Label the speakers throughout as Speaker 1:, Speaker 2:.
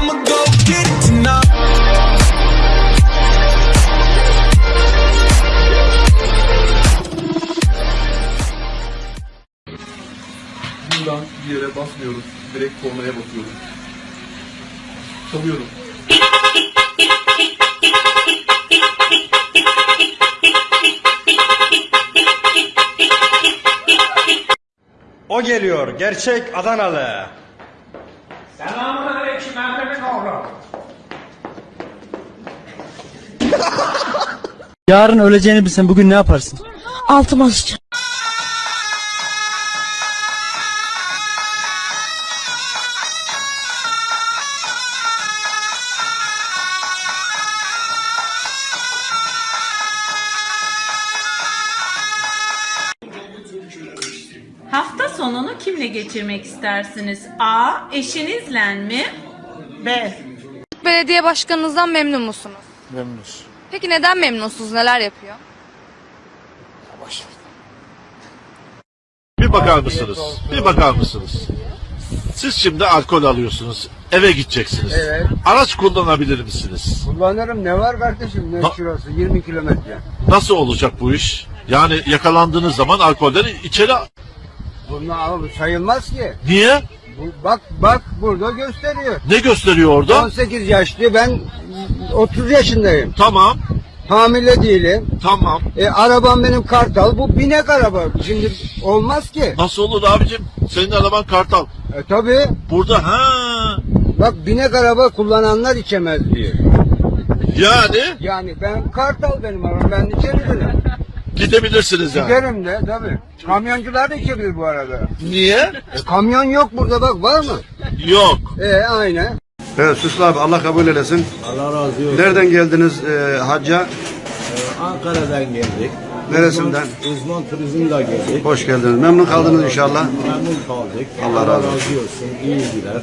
Speaker 1: Buradan bir yere basmıyoruz. Direkt kornaya basıyoruz. Çalıyorum.
Speaker 2: O geliyor, gerçek Adanalı.
Speaker 3: Yarın öleceğini bilsen bugün ne yaparsın?
Speaker 4: Altıma sıçarım.
Speaker 5: Hafta sonunu kimle geçirmek istersiniz? A. Eşinizle mi? B.
Speaker 6: Belediye başkanınızdan memnun musunuz?
Speaker 3: Memnunuz.
Speaker 6: Peki neden memnunsunuz? Neler yapıyor?
Speaker 7: Bir bakar mısınız? Bir bakar mısınız? Siz şimdi alkol alıyorsunuz. Eve gideceksiniz.
Speaker 8: Evet.
Speaker 7: Araç kullanabilir misiniz?
Speaker 8: Kullanırım ne var kardeşim ne
Speaker 7: Ha-
Speaker 8: şurası 20 kilometre.
Speaker 7: Nasıl olacak bu iş? Yani yakalandığınız zaman alkolden içeri...
Speaker 8: Bunlar sayılmaz ki.
Speaker 7: Niye?
Speaker 8: Bu, bak bak burada gösteriyor.
Speaker 7: Ne gösteriyor orada?
Speaker 8: 18 yaşlı ben 30 yaşındayım.
Speaker 7: Tamam,
Speaker 8: Hamile değilim.
Speaker 7: tamam.
Speaker 8: E, arabam benim kartal bu binek araba. Şimdi olmaz ki.
Speaker 7: Nasıl olur abicim? Senin araban kartal.
Speaker 8: E, tabii
Speaker 7: Burada ha
Speaker 8: bak binek araba kullananlar içemez diyor.
Speaker 7: yani
Speaker 8: Yani ben kartal benim arabam ben içebilirim.
Speaker 7: Gidebilirsiniz yani.
Speaker 8: Giderim de tabii. Kamyoncular da içebilir bu arada.
Speaker 7: Niye?
Speaker 8: E, kamyon yok burada bak var mı?
Speaker 7: Yok.
Speaker 8: E aynen.
Speaker 9: Evet Süslü abi Allah kabul eylesin.
Speaker 10: Allah razı olsun.
Speaker 9: Nereden geldiniz e, hacca?
Speaker 10: Ankara'dan geldik.
Speaker 9: Neresinden?
Speaker 10: Uzman, turizmle geldik.
Speaker 9: Hoş geldiniz. Memnun kaldınız inşallah.
Speaker 10: Memnun kaldık.
Speaker 9: Allah razı olsun.
Speaker 10: İyi gider.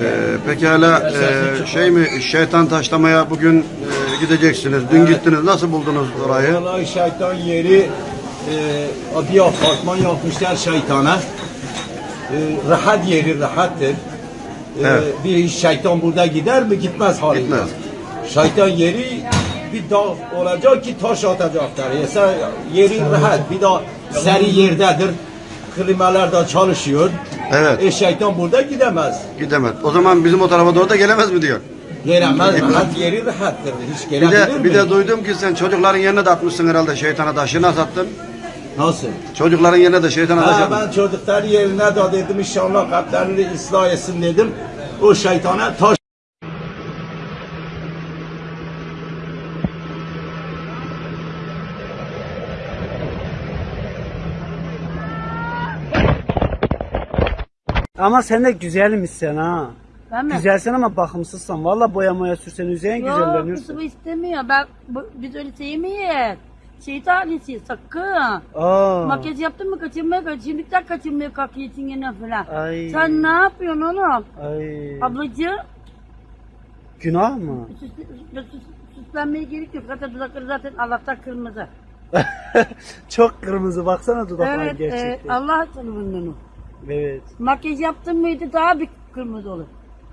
Speaker 9: E, peki hala e, şey mi şeytan taşlamaya bugün e, gideceksiniz. Dün gittiniz. Nasıl buldunuz orayı?
Speaker 10: Vallahi şeytan yeri e, bir apartman yapmışlar şeytana. E, rahat yeri rahattır. E,
Speaker 9: Evet.
Speaker 10: Bir şeytan burada gider mi? Gitmez halinde.
Speaker 9: Gitmez.
Speaker 10: Şeytan yeri bir dağ olacak ki taş atacaklar. Yasa yeri rahat. Bir daha seri yerdedir. Klimalar da çalışıyor.
Speaker 9: Evet.
Speaker 10: E şeytan burada gidemez.
Speaker 9: Gidemez. O zaman bizim o tarafa doğru da gelemez mi diyor.
Speaker 10: Gelemez. Rahat yeri rahattır. Hiç
Speaker 9: Bir
Speaker 10: gelebilir
Speaker 9: de,
Speaker 10: mi?
Speaker 9: bir de duydum ki sen çocukların yerine de atmışsın herhalde şeytana taşı. Nasıl attın?
Speaker 10: Nasıl?
Speaker 9: Çocukların yerine de şeytana taş
Speaker 10: Ha,
Speaker 9: attın.
Speaker 10: ben çocuklar yerine de dedim inşallah kalplerini ıslah etsin dedim. O şeytana taş
Speaker 3: Ama sen de güzelmişsin ha.
Speaker 4: Ben mi?
Speaker 3: Güzelsin ama bakımsızsan. Valla boya moya sürsen üzerine
Speaker 4: Yok
Speaker 3: güzelleniyorsun.
Speaker 4: kızım istemiyor. Ben, bu, biz öyle sevmeyiz. Şeytan annesi sakın.
Speaker 3: Aa.
Speaker 4: Makyaj yaptın mı kaçırmaya kaç. Şimdiden kaçırmaya kalkıyorsun yine falan.
Speaker 3: Ay.
Speaker 4: Sen ne yapıyorsun oğlum?
Speaker 3: Ay.
Speaker 4: Ablacığım
Speaker 3: Günah mı?
Speaker 4: süs, süs, süslenmeye gerek yok. Zaten dudakları zaten Allah'tan kırmızı.
Speaker 3: Çok kırmızı baksana dudaklar
Speaker 4: evet e,
Speaker 3: gerçekten.
Speaker 4: Allah tanımından o.
Speaker 3: Evet.
Speaker 4: Makyaj yaptın mıydı daha bir kırmızı olur.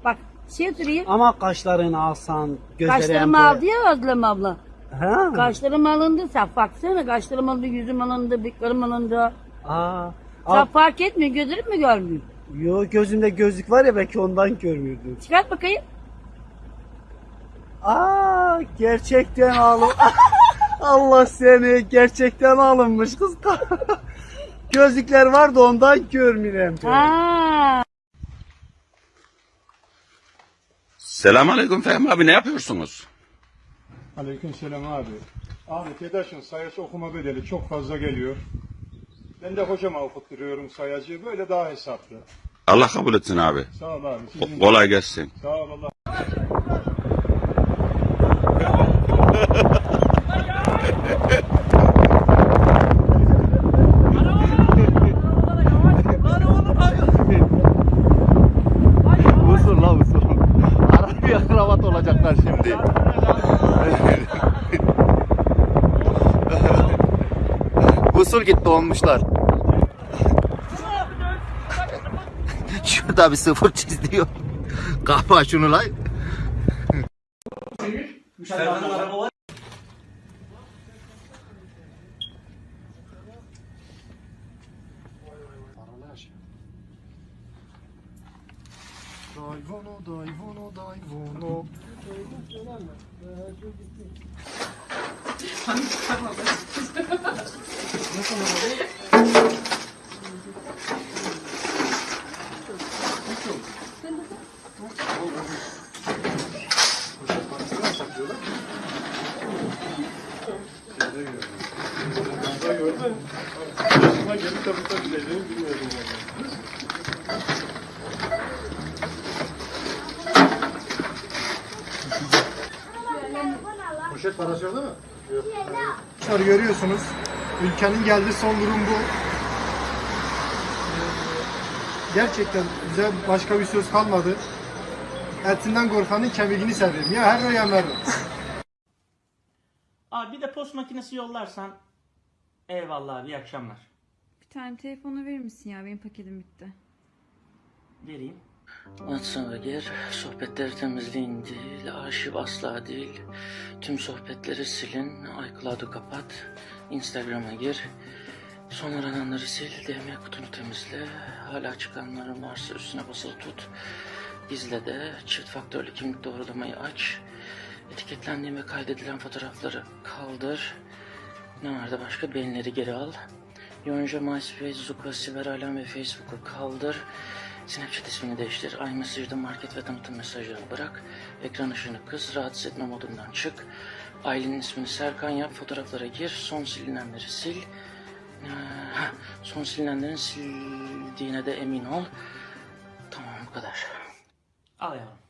Speaker 4: Bak şey süreyim.
Speaker 3: Ama kaşlarını alsan, gözleri
Speaker 4: Kaşlarımı
Speaker 3: hem
Speaker 4: aldı ya Özlem abla.
Speaker 3: Ha?
Speaker 4: Kaşlarım alındı sen baksana kaşlarım alındı, yüzüm alındı, bıyıklarım alındı.
Speaker 3: Aa.
Speaker 4: Sen
Speaker 3: Aa,
Speaker 4: fark etmiyor, gözlerim mi görmüyor?
Speaker 3: yo gözümde gözlük var ya belki ondan görmüyordum.
Speaker 4: Çıkart bakayım.
Speaker 3: Aa gerçekten alın. Allah seni gerçekten alınmış kız. Gözlükler var da ondan görmüyorum.
Speaker 4: Ha.
Speaker 11: Selamünaleyküm Fehmi abi ne yapıyorsunuz?
Speaker 1: Aleyküm selam abi. Abi TEDAŞ'ın sayacı okuma bedeli çok fazla geliyor. Ben de hocama okutturuyorum sayacı. Böyle daha hesaplı.
Speaker 11: Allah kabul etsin abi.
Speaker 1: Sağ ol abi. Sizin
Speaker 11: Kolay gelsin.
Speaker 1: Sağ ol Allah.
Speaker 2: Usul la usul. Arabaya kravat olacaklar şimdi. Usul gitti olmuşlar. Şurada bir sıfır çiz diyor. Kapa şunu lan.
Speaker 12: Dayvono, dayvono, dayvono.
Speaker 1: Poşet parası yok değil mi? Arkadaşlar görüyorsunuz. Ülkenin geldiği son durum bu. Gerçekten bize başka bir söz kalmadı. Etinden korkanın kemiğini severim. Ya her ya veririm.
Speaker 13: Abi bir de post makinesi yollarsan eyvallah abi iyi akşamlar.
Speaker 14: Bir tane telefonu verir misin ya? Benim paketim bitti.
Speaker 13: Vereyim.
Speaker 15: WhatsApp'a gir, sohbetleri temizleyin değil, arşiv asla değil. Tüm sohbetleri silin, iCloud'u kapat, Instagram'a gir. Son arananları sil, DM kutunu temizle. Hala çıkanların varsa üstüne basılı tut. İzle de çift faktörlü kimlik doğrulamayı aç. Etiketlendiğin ve kaydedilen fotoğrafları kaldır. Ne vardı başka? Beğenileri geri al. Yonca, MySpace, Zuka, Siber Alem ve Facebook'u kaldır. Snapchat ismini değiştir. iMessage'da market ve tanıtım mesajlarını bırak. Ekran ışığını kıs. Rahatsız etme modundan çık. Ailenin ismini Serkan yap. Fotoğraflara gir. Son silinenleri sil. Ee, heh, son silinenlerin sildiğine de emin ol. Tamam bu kadar.
Speaker 13: Al yavrum.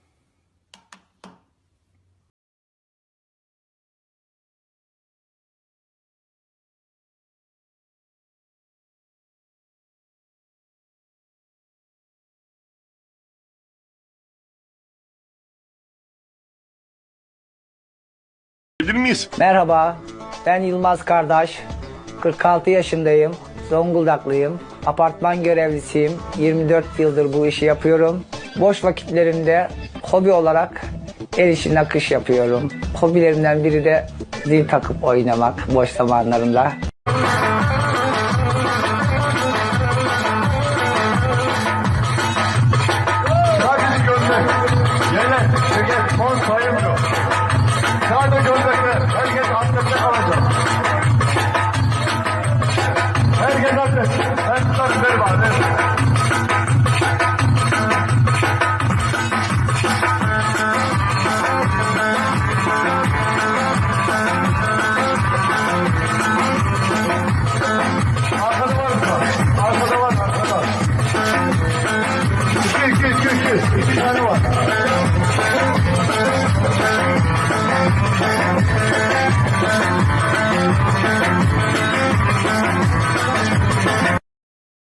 Speaker 16: Bilir miyiz?
Speaker 17: Merhaba, ben Yılmaz Kardeş. 46 yaşındayım. Zonguldaklıyım. Apartman görevlisiyim. 24 yıldır bu işi yapıyorum. Boş vakitlerimde hobi olarak el işi nakış yapıyorum. Hobilerimden biri de zil takıp oynamak boş zamanlarımda.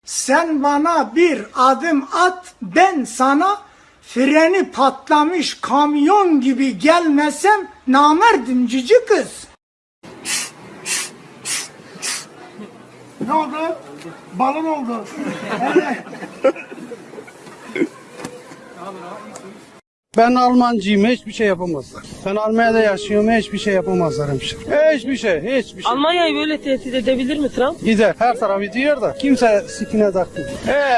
Speaker 12: Sen bana bir adım at, ben sana freni patlamış kamyon gibi gelmesem namerdim cici kız. Ne oldu? Balon oldu.
Speaker 9: Ben Almancıyım, hiçbir şey yapamazlar. Ben Almanya'da yaşıyorum, hiçbir şey yapamazlar hemşire. Hiçbir şey, hiçbir şey.
Speaker 13: Almanya'yı böyle tehdit edebilir mi Trump?
Speaker 9: Gider, her tarafı diyor da kimse sikine takmıyor.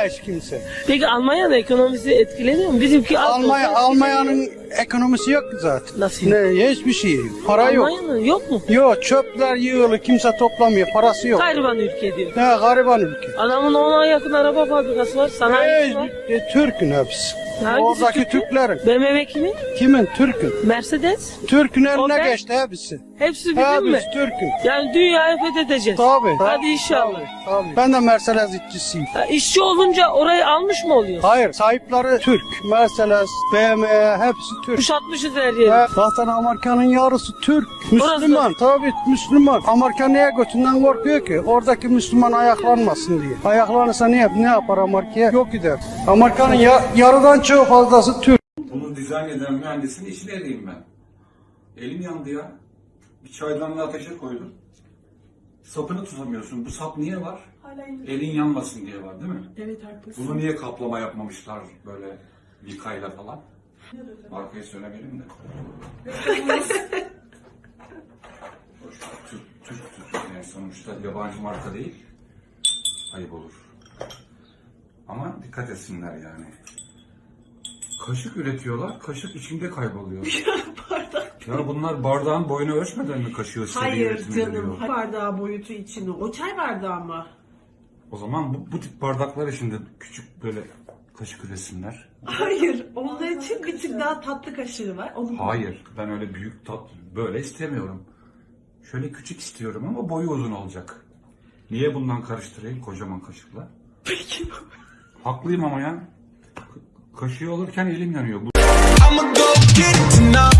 Speaker 9: Hiç kimse.
Speaker 13: Peki Almanya'nın ekonomisi etkileniyor mu? Bizimki
Speaker 9: Almanya, Almanya'nın ekonomisi yok ki zaten.
Speaker 13: Nasıl?
Speaker 9: Ne, hiçbir şey yok. Para yok.
Speaker 13: Almanya'nın yok mu?
Speaker 9: Yok, çöpler yığılı, kimse toplamıyor, parası yok.
Speaker 13: Gariban ülke diyor.
Speaker 9: Ne gariban ülke.
Speaker 13: Adamın ona yakın araba fabrikası var, sanayisi var.
Speaker 9: Hiç, Türk'ün hepsi.
Speaker 13: Hangisi
Speaker 9: Oradaki
Speaker 13: Türk'ün?
Speaker 9: Türklerin.
Speaker 13: BMW kimin?
Speaker 9: Kimin? Türk'ün.
Speaker 13: Mercedes.
Speaker 9: Türk'ün eline
Speaker 13: Opel.
Speaker 9: geçti hepsi.
Speaker 13: Hepsi bizim mi?
Speaker 9: Hepsi Türk'ün.
Speaker 13: Yani dünyayı fethedeceğiz.
Speaker 9: Tabii.
Speaker 13: Hadi inşallah.
Speaker 9: Tabii, tabii. Ben de Mercedes işçisiyim.
Speaker 13: Ha, işçi olunca orayı almış mı oluyor?
Speaker 9: Hayır, sahipleri Türk. Mercedes, BMW hepsi Türk.
Speaker 13: Kuşatmışız her yeri.
Speaker 9: Ya, zaten Amerika'nın yarısı Türk. Müslüman, tabii Müslüman. Amerika niye götünden korkuyor ki? Oradaki Müslüman ayaklanmasın diye. Ayaklanırsa ne, yap, ne yapar Amerika'ya? Yok gider. Amerika'nın ya, yarıdan çok fazlası Türk.
Speaker 18: Bunu dizayn eden mühendisin işleriyim ben. Elim yandı ya. Bir çaydanlığı ateşe koydum. Sapını tutamıyorsun. Bu sap niye var? Elin yanmasın diye var değil mi?
Speaker 13: Evet haklısın.
Speaker 18: Bunu niye kaplama yapmamışlar böyle vikayla falan? Markayı söylemeyelim de. Türk, Türk, Türk. Yani sonuçta yabancı marka değil. Ayıp olur. Ama dikkat etsinler yani. Kaşık üretiyorlar, kaşık içinde kayboluyor. ya bunlar bardağın boyunu ölçmeden mi kaşığı seri
Speaker 19: Hayır
Speaker 18: üretime
Speaker 19: canım.
Speaker 18: giriyor?
Speaker 19: Bardağı boyutu içini. O çay bardağı mı?
Speaker 18: O zaman bu, bu tip bardaklar içinde küçük böyle kaşık üretsinler.
Speaker 19: Hayır. Onlar için bir tık daha tatlı kaşığı var. Onu
Speaker 18: Hayır, ben öyle büyük tat böyle istemiyorum. Şöyle küçük istiyorum ama boyu uzun olacak. Niye bundan karıştırayım kocaman kaşıkla?
Speaker 19: Peki.
Speaker 18: Haklıyım ama ya. Ka- Kaşığı alırken elim yanıyor. Bu
Speaker 20: I'ma go get it tonight.